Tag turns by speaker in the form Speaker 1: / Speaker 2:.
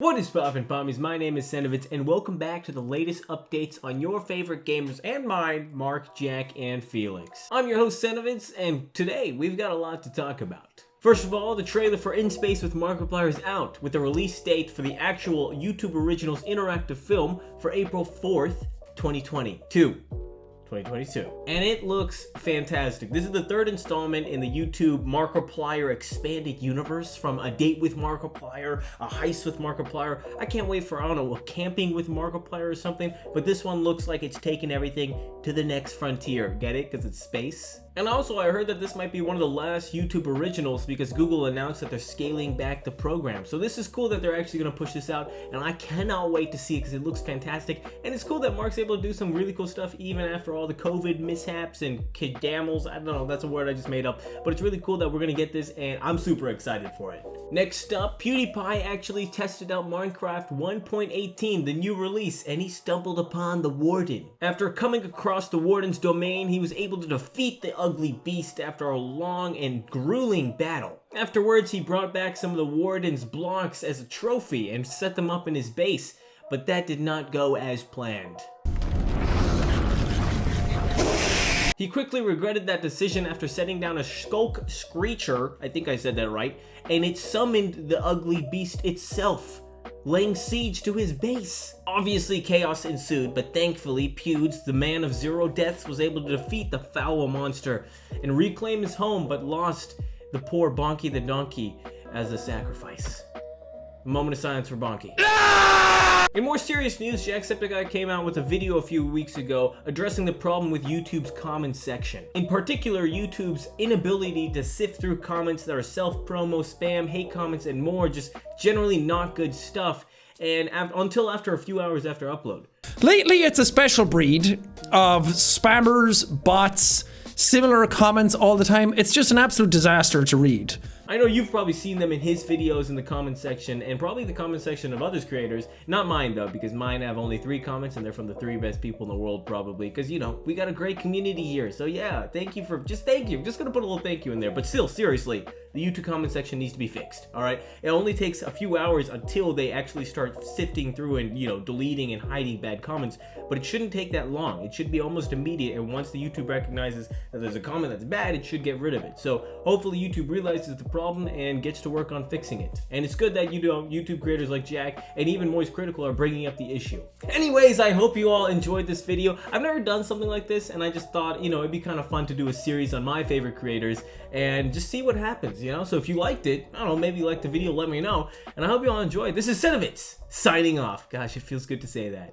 Speaker 1: What is poppin' pommies? My name is Senovitz and welcome back to the latest updates on your favorite gamers and mine, Mark, Jack, and Felix. I'm your host Senovitz and today we've got a lot to talk about. First of all, the trailer for In Space with Markiplier is out with a release date for the actual YouTube Originals interactive film for April 4th, 2022. 2022. And it looks fantastic. This is the third installment in the YouTube Markiplier expanded universe from A Date with Markiplier, A Heist with Markiplier. I can't wait for, I don't know, a camping with Markiplier or something, but this one looks like it's taking everything to the next frontier. Get it? Because it's space. And also, I heard that this might be one of the last YouTube originals because Google announced that they're scaling back the program. So this is cool that they're actually going to push this out, and I cannot wait to see it because it looks fantastic. And it's cool that Mark's able to do some really cool stuff even after all the COVID mishaps and kidamels. I don't know, that's a word I just made up. But it's really cool that we're going to get this, and I'm super excited for it. Next up, PewDiePie actually tested out Minecraft 1.18, the new release, and he stumbled upon the Warden. After coming across the Warden's domain, he was able to defeat the ugly beast after a long and grueling battle. Afterwards, he brought back some of the Warden's blocks as a trophy and set them up in his base, but that did not go as planned. He quickly regretted that decision after setting down a Sculk Screecher, I think I said that right, and it summoned the ugly beast itself laying siege to his base. Obviously, chaos ensued, but thankfully, Pewds, the man of zero deaths, was able to defeat the foul monster and reclaim his home, but lost the poor Bonky the Donkey as a sacrifice. Moment of silence for Bonky. In more serious news, Jacksepticeye came out with a video a few weeks ago addressing the problem with YouTube's comments section. In particular, YouTube's inability to sift through comments that are self-promo, spam, hate comments, and more, just generally not good stuff, and af until after a few hours after upload.
Speaker 2: Lately, it's a special breed of spammers, bots, similar comments all the time. It's just an absolute disaster to read.
Speaker 1: I know you've probably seen them in his videos in the comment section and probably the comment section of others creators. Not mine though, because mine have only three comments and they're from the three best people in the world probably. Because you know, we got a great community here. So yeah, thank you for, just thank you. I'm just gonna put a little thank you in there. But still, seriously, the YouTube comment section needs to be fixed, all right? It only takes a few hours until they actually start sifting through and, you know, deleting and hiding bad comments, but it shouldn't take that long. It should be almost immediate, and once the YouTube recognizes that there's a comment that's bad, it should get rid of it. So hopefully YouTube realizes the problem and gets to work on fixing it. And it's good that, you know, YouTube creators like Jack and even Moist Critical are bringing up the issue. Anyways, I hope you all enjoyed this video. I've never done something like this, and I just thought, you know, it'd be kind of fun to do a series on my favorite creators and just see what happens, you know? So if you liked it, I don't know, maybe you liked the video, let me know. And I hope you all enjoyed. This is Senovitz signing off. Gosh, it feels good to say that.